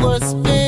was made.